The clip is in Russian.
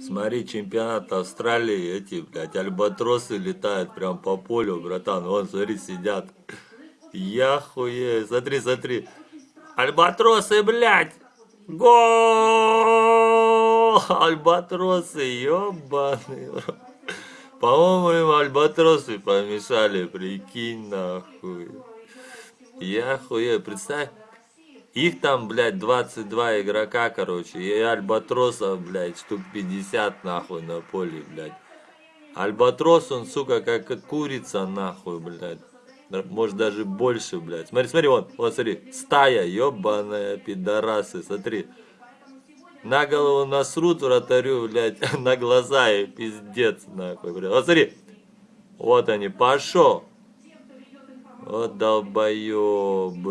Смотри, чемпионат Австралии, эти, блядь, альбатросы летают прям по полю, братан. Вон, смотри, сидят. Я хуею. Смотри, смотри. Альбатросы, блядь! Гол! Альбатросы, ёбаный. По-моему, им альбатросы помешали, прикинь, нахуй. Я хуею, представь. Их там, блядь, 22 игрока, короче, и альбатросов, блядь, штук 50, нахуй, на поле, блядь. Альбатрос, он, сука, как курица, нахуй, блядь. Может, даже больше, блядь. Смотри, смотри, вон, вот, смотри, стая, ебаная, пидорасы, смотри. На голову насрут вратарю, блядь, на глаза и пиздец, нахуй, блядь. Вот, смотри, вот они, пошел. Вот долбоебы.